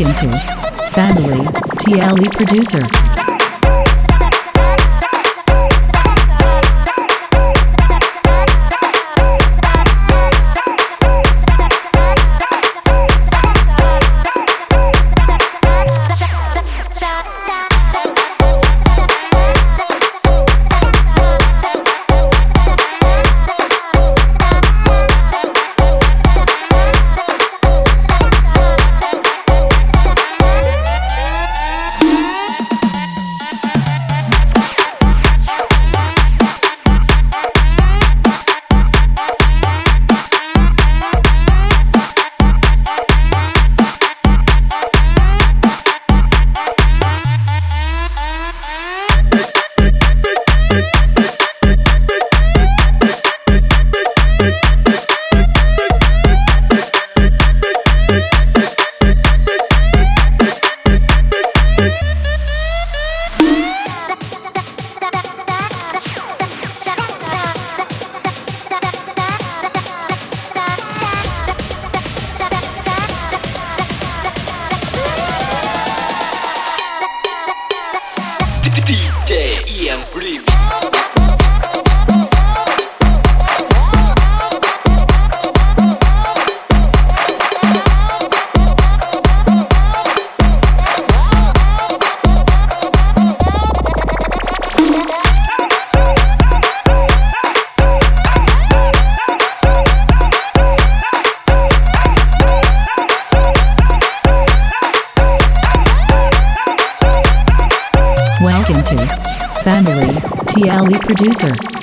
Welcome to Family TLE Producer. Welcome to Family TLE Producer.